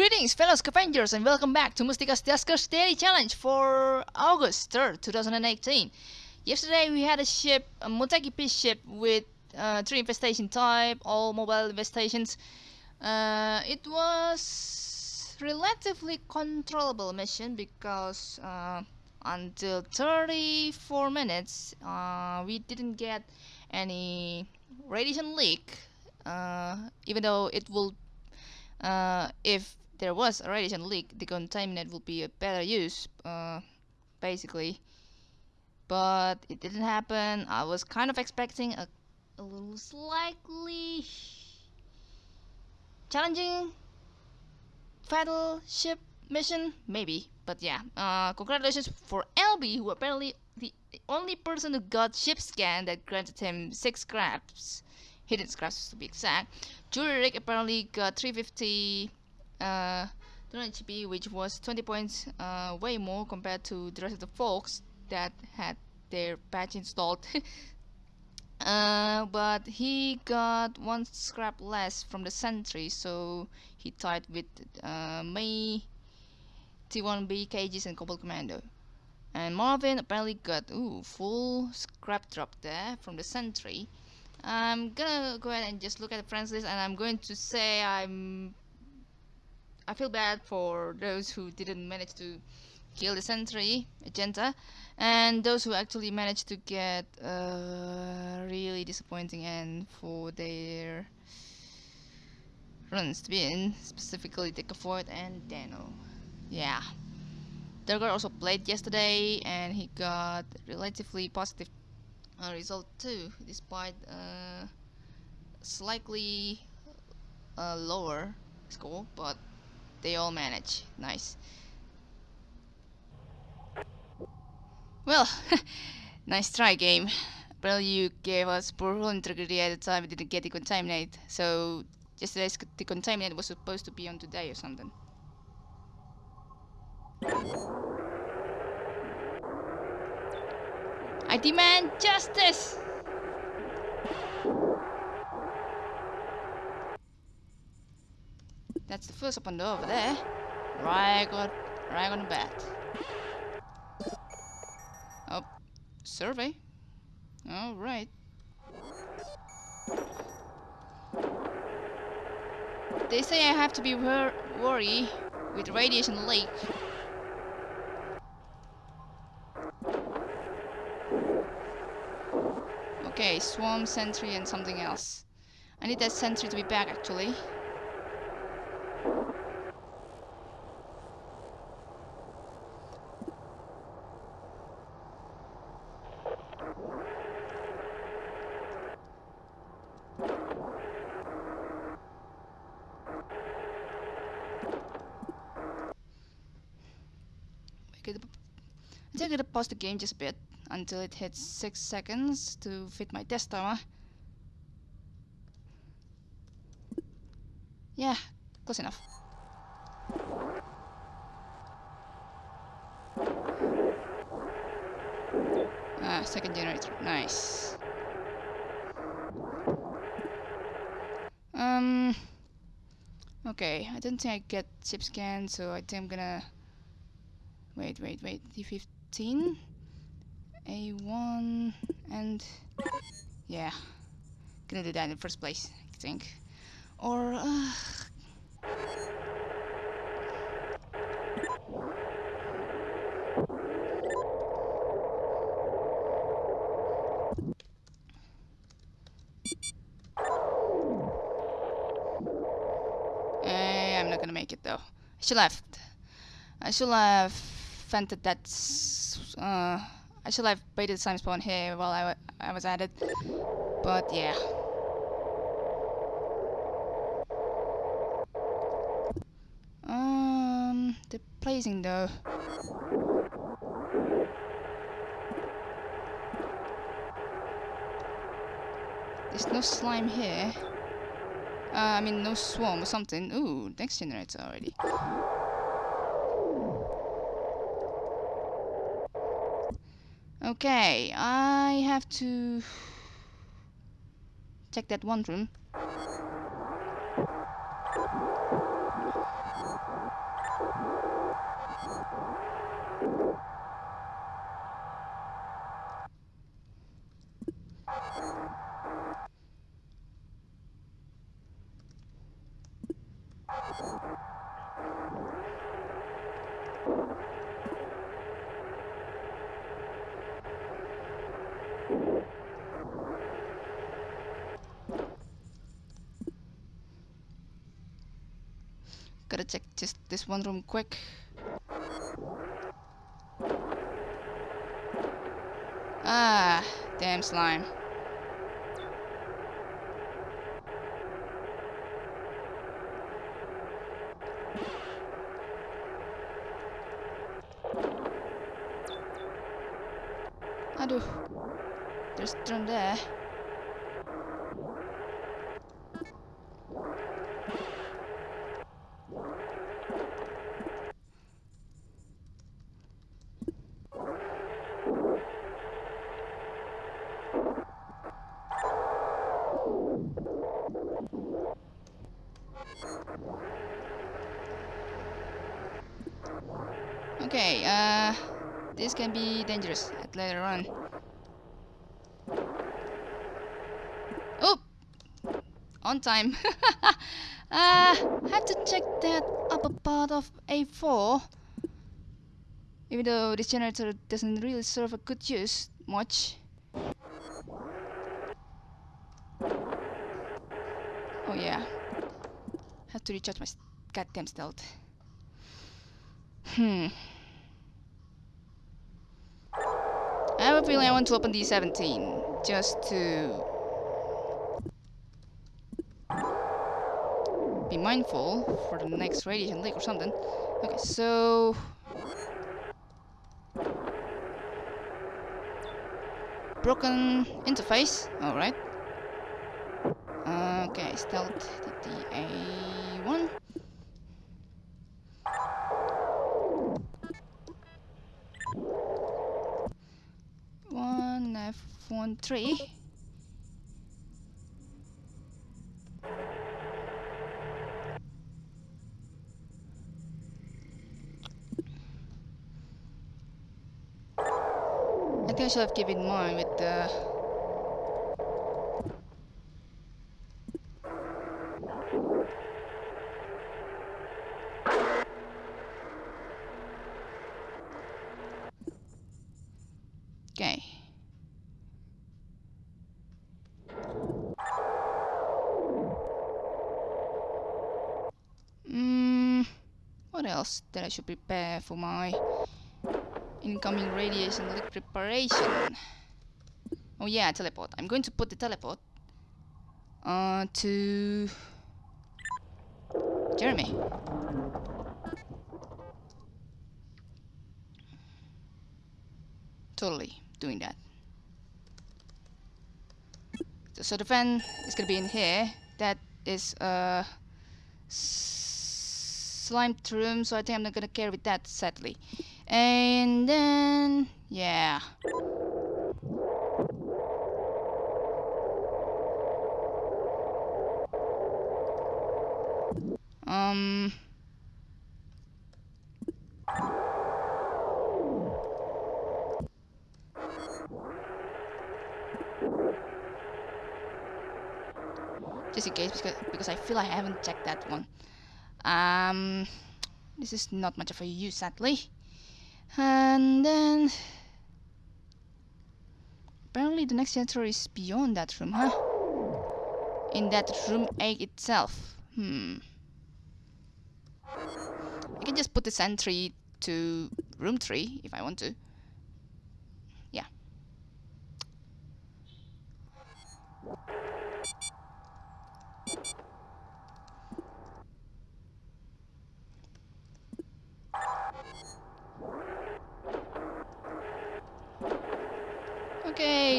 Greetings fellow scavengers and welcome back to Mustika's Duskers Daily Challenge for August 3rd, 2018. Yesterday we had a ship, a Motegi Peace ship with uh, three infestation type, all mobile infestations. Uh, it was relatively controllable mission because uh, until 34 minutes uh, we didn't get any radiation leak uh, even though it will uh, if there was a radiation leak, the contaminant would be a better use, uh, basically. But it didn't happen. I was kind of expecting a, a little slightly challenging fatal ship mission, maybe. But yeah, uh, congratulations for LB, who apparently the only person who got ship scan that granted him six scraps hidden scraps to be exact. Jury Rick apparently got 350 uh, GP, which was 20 points uh, way more compared to the rest of the folks that had their patch installed. uh, but he got one scrap less from the sentry, so he tied with uh, May, T1B, KGs, and Cobalt Commando. And Marvin apparently got ooh full scrap drop there from the sentry. I'm gonna go ahead and just look at the friends list and I'm going to say I'm I feel bad for those who didn't manage to kill the sentry agenta and those who actually managed to get a really disappointing end for their runs to be in specifically Decafoid and Dano. Yeah. Durgar also played yesterday and he got relatively positive uh, result too despite uh, slightly uh, lower score but they all manage. Nice. Well nice try game. Well you gave us poor integrity at the time. We didn't get the contaminate. So yesterday's the contaminate was supposed to be on today or something. I demand justice! That's the first open door over there. Right on, right on the bat. Oh, survey. All right. They say I have to be wor worried with radiation leak. Okay, swarm, sentry, and something else. I need that sentry to be back, actually. I'm gonna pause the game just a bit until it hits 6 seconds to fit my test timer. Yeah, close enough. Ah, second generator, nice. Um, okay, I don't think I get chip scan, so I think I'm gonna... Wait, wait, wait, D15? A1 and yeah gonna do that in the first place I think or uh, eh, I'm not gonna make it though Should have I should have vented that uh, I should have baited the time spawn here while I, I was at it. But yeah. Um, the placing though. There's no slime here. Uh, I mean, no swarm or something. Ooh, next generator already. Okay, I have to check that one room. Gotta check just this one room quick. Ah, damn slime. Aduh, there's drum there. Okay, uh, this can be dangerous at later on. Oh, on time. uh, have to check that upper part of A4. Even though this generator doesn't really serve a good use much. Oh yeah, have to recharge my goddamn stealth. Hmm. I have a feeling I want to open D17 just to be mindful for the next radiation leak or something. Okay, so broken interface. All right. Okay, stealth DDA1. One three. I think I should have given mine with the Okay. Else that I should prepare for my incoming radiation leak preparation? Oh yeah, teleport. I'm going to put the teleport uh, to Jeremy. Totally doing that. So, so the fan is gonna be in here. That is a slime room, so I think I'm not gonna care with that sadly. And then yeah. Um just in case because, because I feel I haven't checked that one. Um, this is not much of a use sadly. And then apparently the next generator is beyond that room, huh? In that room A itself. Hmm. I can just put the sentry to room 3 if I want to. Yeah.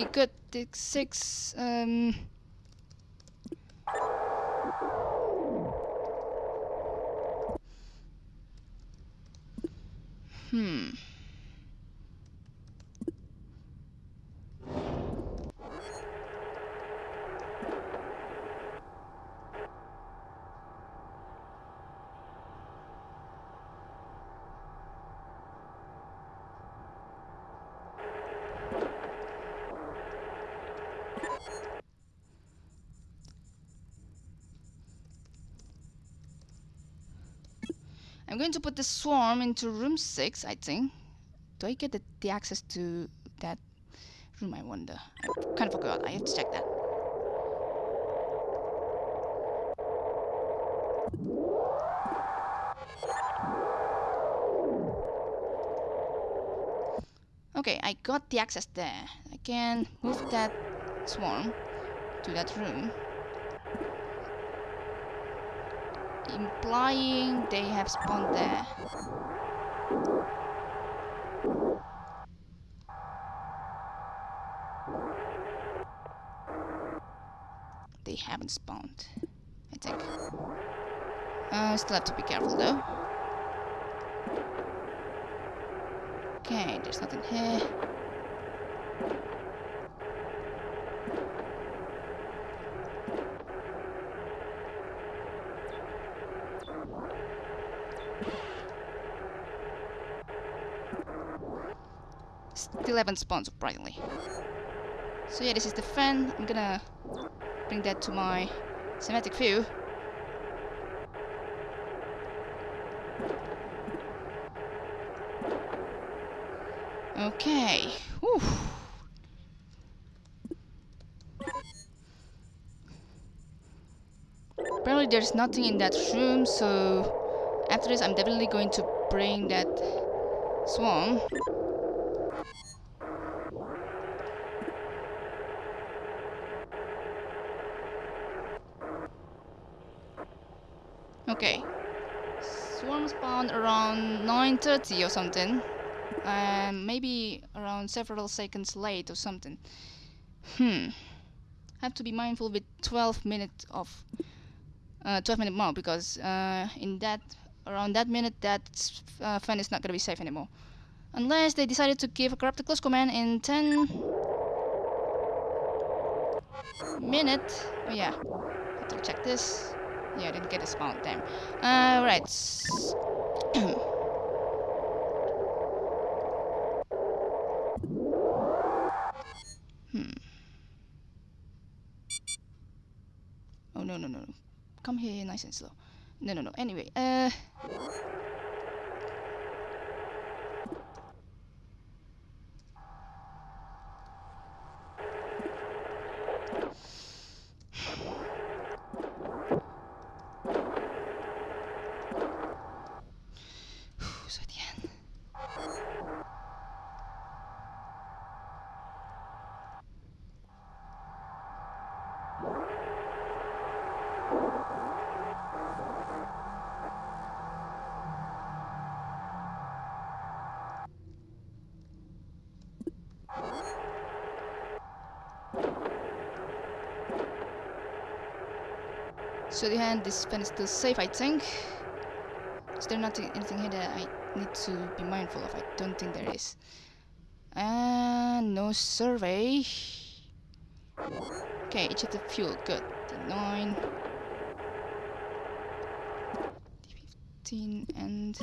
Okay, good. Six. Um. Hmm. I'm going to put the swarm into room 6, I think. Do I get the, the access to that room, I wonder? I kind of forgot. I have to check that. Okay, I got the access there. I can move that swarm to that room. Implying they have spawned there. They haven't spawned, I think. Uh, still have to be careful though. Okay, there's nothing here. Still haven't spawned surprisingly. So yeah, this is the fan. I'm gonna bring that to my cinematic view. Okay. Whew. Apparently there's nothing in that room, so after this I'm definitely going to bring that swarm. Okay. Swarm spawned around 9.30 or something. Um, maybe around several seconds late or something. Hmm. Have to be mindful with 12 minutes of uh, 12 minute more because uh, in that around that minute that uh, fan is not gonna be safe anymore. Unless they decided to give a corrupted close command in 10 minute. Oh yeah, have to check this. Yeah, I didn't get a spawn. Damn. Uh, right. Hmm. Oh no no no no. Come here nice and slow. No no no. Anyway, uh So at the end. So the hand, this pen is still safe, I think. Is there nothing, anything here that I need to be mindful of? I don't think there is. And no survey. Okay, each of the fuel, good. D9. D15 and...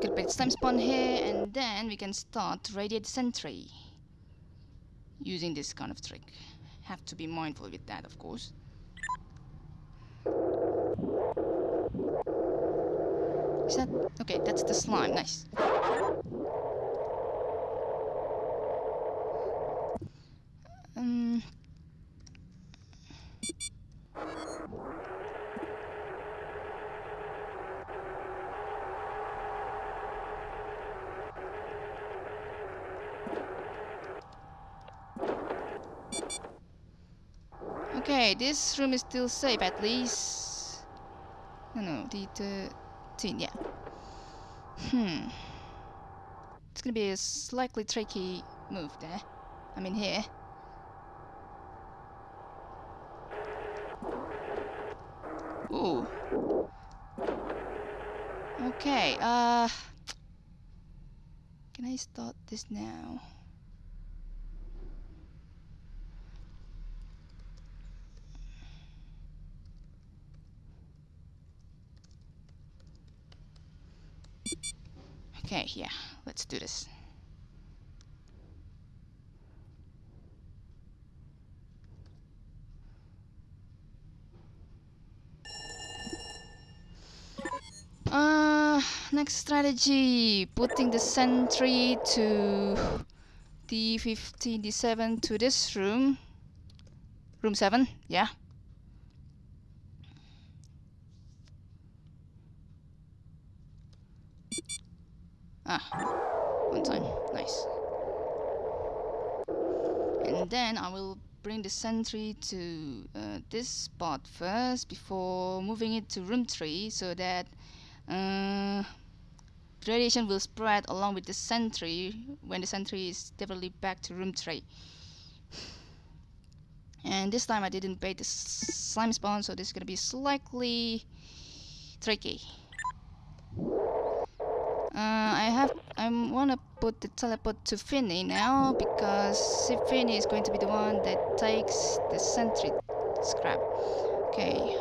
Good bit time spawn here, and then we can start radiate sentry. Using this kind of trick. Have to be mindful with that, of course. Is that okay? That's the slime. Nice. Um. Okay, this room is still safe at least. No, no, the 13, yeah. Hmm. It's gonna be a slightly tricky move there. I mean here. Ooh. Okay, uh... Can I start this now? Okay, yeah, let's do this. Uh, next strategy, putting the sentry to D15, D7 to this room. Room 7, yeah. Ah, one time, nice. And then I will bring the sentry to uh, this spot first before moving it to room 3 so that uh, radiation will spread along with the sentry when the sentry is definitely back to room 3 and this time I didn't bait the slime spawn so this is gonna be slightly tricky uh, I have I wanna put the teleport to Finny now because Finny is going to be the one that takes the sentry scrap okay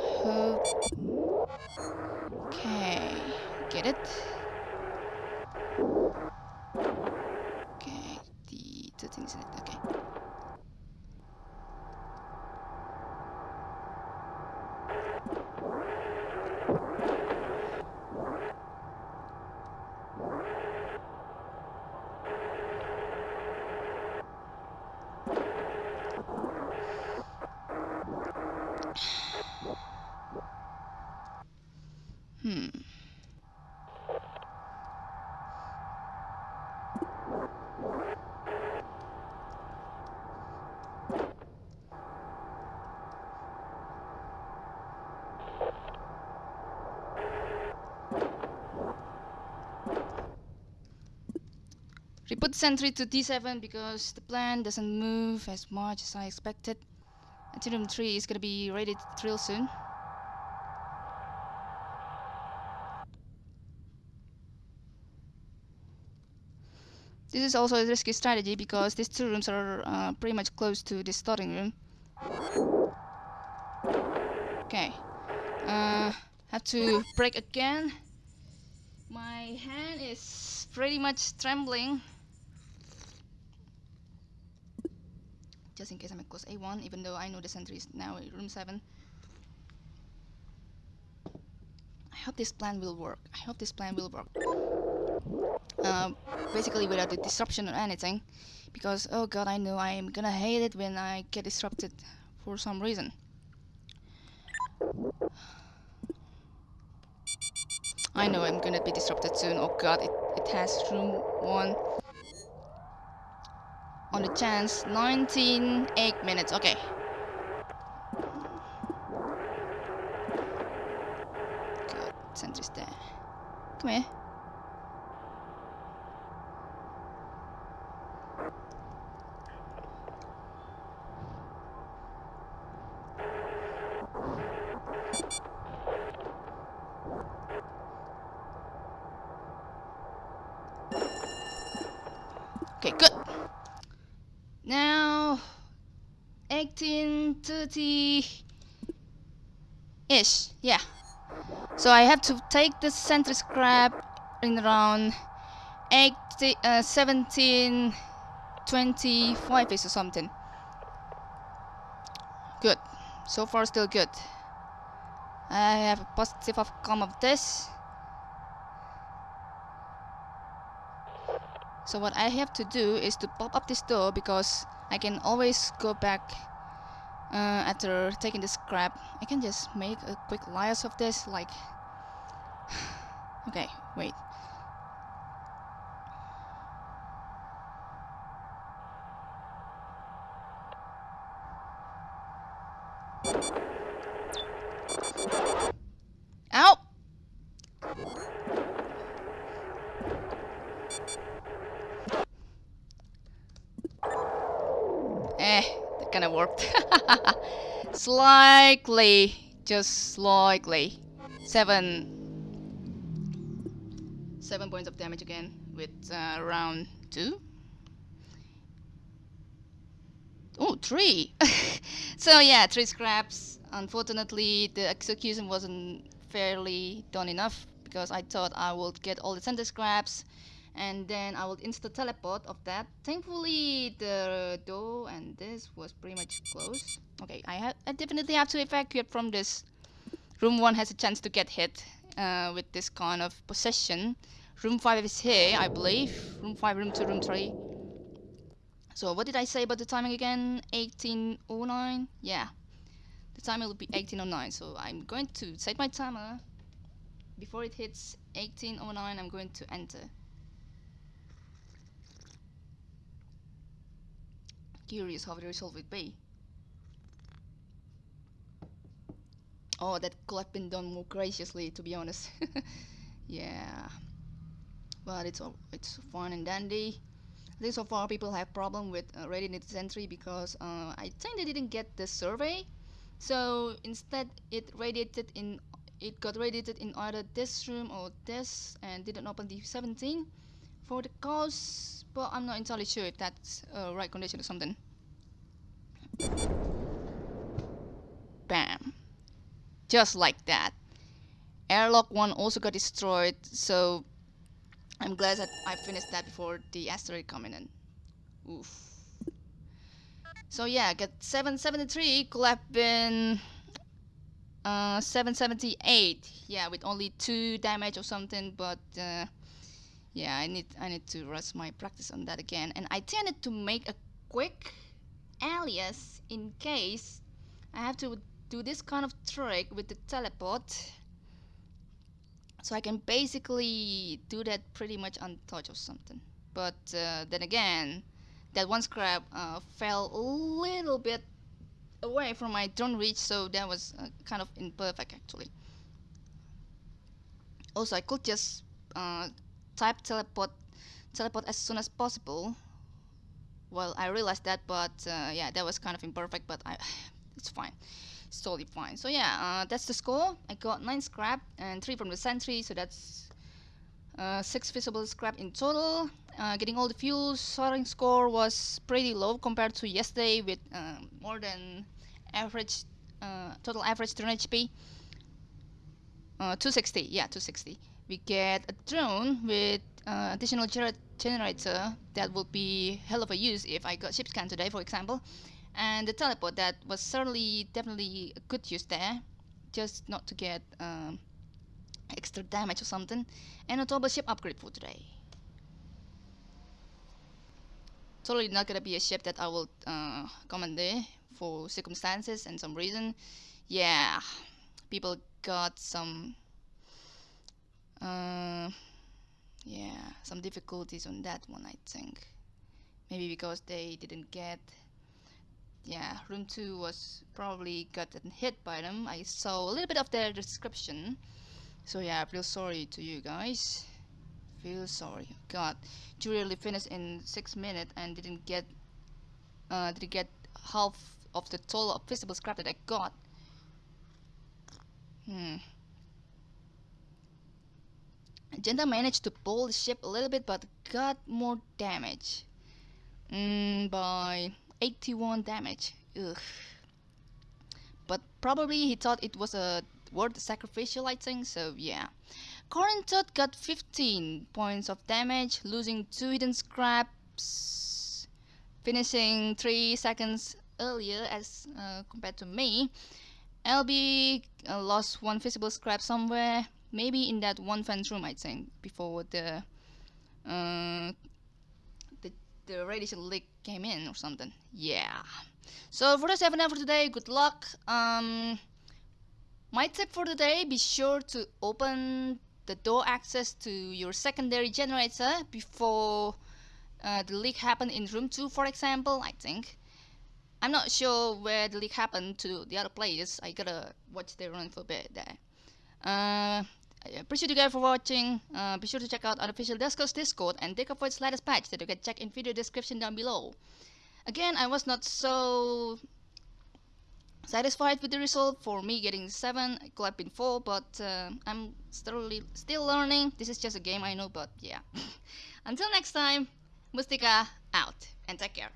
Okay, get it? Okay, the two things in it, okay. Reput sentry to D7 because the plan doesn't move as much as I expected. Ethereum 3 is gonna be ready real soon. This is also a risky strategy because these two rooms are uh, pretty much close to the starting room. Okay. Uh, have to break again. My hand is pretty much trembling. Just in case I'm close A1, even though I know the sentry is now in room 7. I hope this plan will work. I hope this plan will work. Uh, basically without the disruption or anything. Because, oh god, I know I'm gonna hate it when I get disrupted for some reason. I know I'm gonna be disrupted soon. Oh god, it, it has room 1 on the chance 19 8 minutes okay. Good sentry's there. Come here. Okay, good. Now, 1830 ish, yeah. So I have to take the center scrap in around 80, uh, 17, 25 ish or something. Good. So far, still good. I have a positive outcome of this. So what I have to do is to pop up this door because I can always go back uh, after taking the scrap. I can just make a quick layers of this like... okay, wait. Eh, that kind of worked. slightly, just slightly. Seven. Seven points of damage again with uh, round two. Oh, three! so yeah, three scraps. Unfortunately, the execution wasn't fairly done enough because I thought I would get all the center scraps and then I will insta teleport of that. Thankfully, the door and this was pretty much closed. Okay, I, have I definitely have to evacuate from this. Room 1 has a chance to get hit uh, with this kind of possession. Room 5 is here, I believe. Room 5, room 2, room 3. So what did I say about the timing again? 1809? Yeah. The timer will be 1809. So I'm going to set my timer. Before it hits 1809, I'm going to enter. Curious how the result would be. Oh, that could have been done more graciously, to be honest. yeah, but it's all it's fun and dandy. I think so far people have problem with uh, radiated entry because uh, I think they didn't get the survey. So instead, it radiated in it got radiated in either this room or this, and didn't open the 17 for the cause. But I'm not entirely sure if that's uh, right condition or something. Bam just like that. Airlock 1 also got destroyed, so I'm glad that I finished that before the asteroid coming in. Oof. So yeah, got 773 could have been uh, 778. Yeah, with only two damage or something, but uh, yeah, I need I need to rest my practice on that again. And I tended to make a quick alias in case I have to do this kind of trick with the teleport. So I can basically do that pretty much untouched or something. But uh, then again that one scrap uh, fell a little bit away from my drone reach so that was uh, kind of imperfect actually. Also I could just uh, type teleport teleport as soon as possible well I realized that but uh, yeah that was kind of imperfect but I it's fine it's totally fine. So yeah, uh, that's the score. I got 9 scrap and 3 from the sentry, so that's uh, 6 visible scrap in total. Uh, getting all the fuels, sorting score was pretty low compared to yesterday with uh, more than average, uh, total average drone HP. Uh, 260, yeah, 260. We get a drone with additional gener generator that would be hell of a use if I got ship scan today, for example. And the teleport that was certainly definitely a good use there just not to get um, extra damage or something. And a double ship upgrade for today. Totally not gonna be a ship that I will uh, commander for circumstances and some reason. Yeah people got some uh, yeah some difficulties on that one I think maybe because they didn't get yeah, room 2 was probably gotten hit by them. I saw a little bit of their description. So yeah, I feel sorry to you guys. Feel sorry. God, Julie finished in 6 minutes and didn't get uh, didn't get half of the total of visible scrap that I got. Hmm. Agenda managed to pull the ship a little bit but got more damage. Mm, by 81 damage. Ugh. But probably he thought it was a worth sacrificial I think, so yeah. Corinthot got 15 points of damage, losing 2 hidden scraps, finishing 3 seconds earlier as uh, compared to me. LB uh, lost 1 visible scrap somewhere, maybe in that one fence room I think, before the uh, the radiation leak came in or something. Yeah. So for the 7 for today, good luck. Um, my tip for today, be sure to open the door access to your secondary generator before uh, the leak happened in room 2 for example, I think. I'm not sure where the leak happened to the other players. I gotta watch their run for a bit there. Uh, appreciate you guys for watching. Uh, be sure to check out Unofficial Duskers Discord and Decaphoid's latest patch that you can check in video description down below. Again, I was not so satisfied with the result for me getting 7, it could have been 4, but uh, I'm still, still learning. This is just a game I know, but yeah. Until next time, Mustika out, and take care.